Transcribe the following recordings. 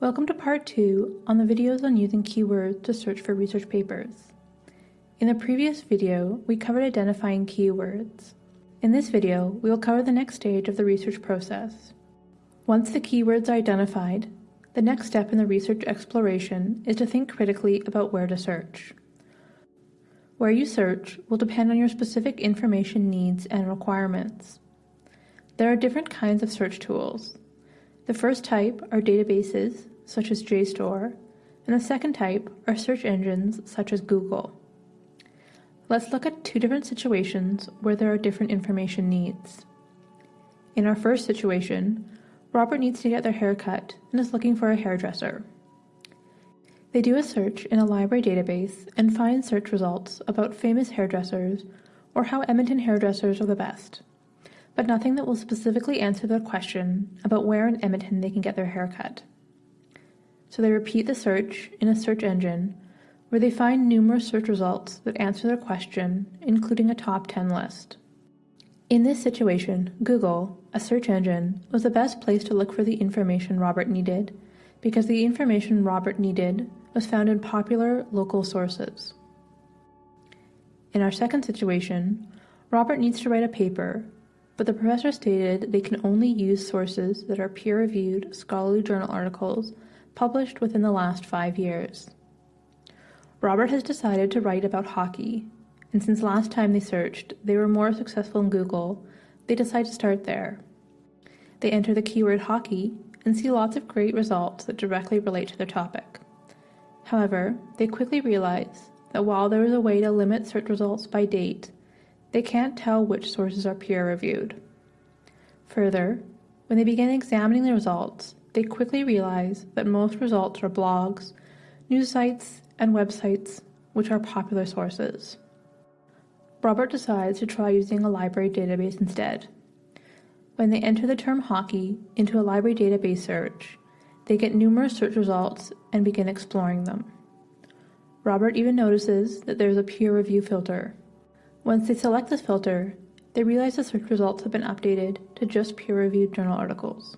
Welcome to part two on the videos on using keywords to search for research papers. In the previous video, we covered identifying keywords. In this video, we will cover the next stage of the research process. Once the keywords are identified, the next step in the research exploration is to think critically about where to search. Where you search will depend on your specific information needs and requirements. There are different kinds of search tools. The first type are databases, such as JSTOR, and the second type are search engines, such as Google. Let's look at two different situations where there are different information needs. In our first situation, Robert needs to get their hair cut and is looking for a hairdresser. They do a search in a library database and find search results about famous hairdressers or how Edmonton hairdressers are the best but nothing that will specifically answer their question about where in Edmonton they can get their hair cut. So they repeat the search in a search engine where they find numerous search results that answer their question, including a top 10 list. In this situation, Google, a search engine, was the best place to look for the information Robert needed because the information Robert needed was found in popular local sources. In our second situation, Robert needs to write a paper but the professor stated they can only use sources that are peer-reviewed scholarly journal articles published within the last five years. Robert has decided to write about hockey, and since last time they searched, they were more successful in Google, they decide to start there. They enter the keyword hockey and see lots of great results that directly relate to their topic. However, they quickly realize that while there is a way to limit search results by date, they can't tell which sources are peer-reviewed. Further, when they begin examining the results, they quickly realize that most results are blogs, news sites, and websites, which are popular sources. Robert decides to try using a library database instead. When they enter the term hockey into a library database search, they get numerous search results and begin exploring them. Robert even notices that there is a peer review filter, once they select this filter, they realize the search results have been updated to just peer-reviewed journal articles.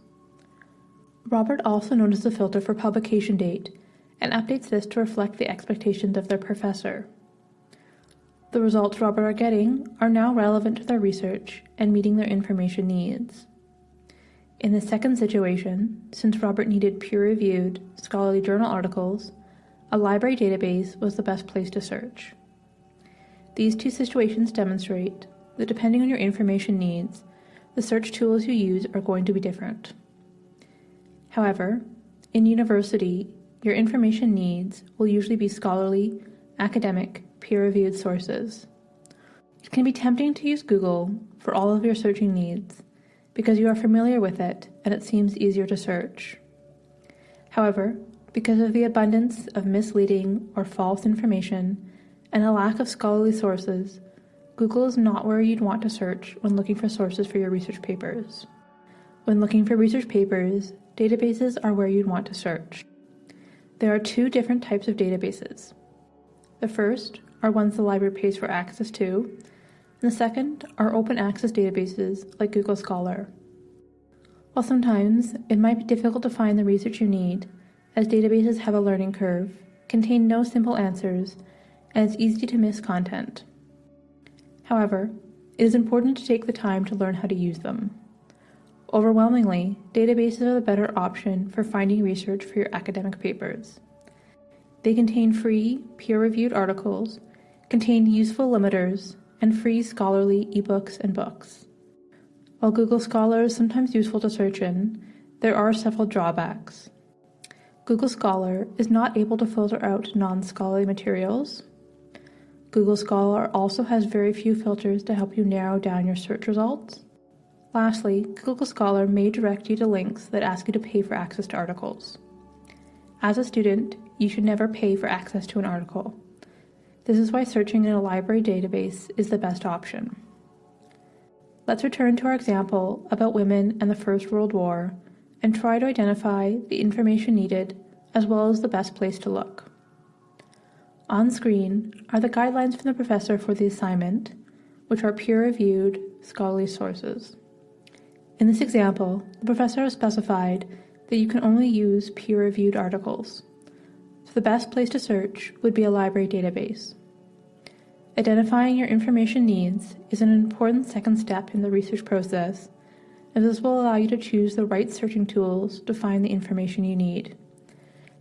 Robert also noticed the filter for publication date and updates this to reflect the expectations of their professor. The results Robert are getting are now relevant to their research and meeting their information needs. In the second situation, since Robert needed peer-reviewed, scholarly journal articles, a library database was the best place to search. These two situations demonstrate that depending on your information needs, the search tools you use are going to be different. However, in university, your information needs will usually be scholarly, academic, peer-reviewed sources. It can be tempting to use Google for all of your searching needs because you are familiar with it and it seems easier to search. However, because of the abundance of misleading or false information, and a lack of scholarly sources, Google is not where you'd want to search when looking for sources for your research papers. When looking for research papers, databases are where you'd want to search. There are two different types of databases. The first are ones the library pays for access to, and the second are open access databases like Google Scholar. While sometimes it might be difficult to find the research you need, as databases have a learning curve, contain no simple answers, and it's easy to miss content. However, it is important to take the time to learn how to use them. Overwhelmingly, databases are the better option for finding research for your academic papers. They contain free, peer-reviewed articles, contain useful limiters, and free scholarly ebooks and books. While Google Scholar is sometimes useful to search in, there are several drawbacks. Google Scholar is not able to filter out non-scholarly materials, Google Scholar also has very few filters to help you narrow down your search results. Lastly, Google Scholar may direct you to links that ask you to pay for access to articles. As a student, you should never pay for access to an article. This is why searching in a library database is the best option. Let's return to our example about women and the First World War and try to identify the information needed as well as the best place to look. On screen are the guidelines from the professor for the assignment, which are peer-reviewed scholarly sources. In this example, the professor has specified that you can only use peer-reviewed articles. So the best place to search would be a library database. Identifying your information needs is an important second step in the research process, as this will allow you to choose the right searching tools to find the information you need.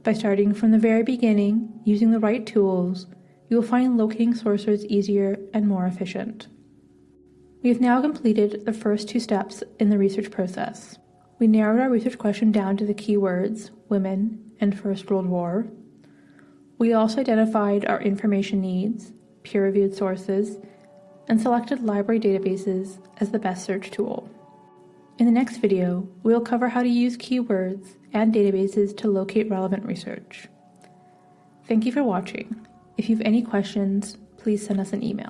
By starting from the very beginning, using the right tools, you will find locating sources easier and more efficient. We have now completed the first two steps in the research process. We narrowed our research question down to the keywords women and First World War. We also identified our information needs, peer-reviewed sources, and selected library databases as the best search tool. In the next video, we will cover how to use keywords and databases to locate relevant research. Thank you for watching. If you have any questions, please send us an email.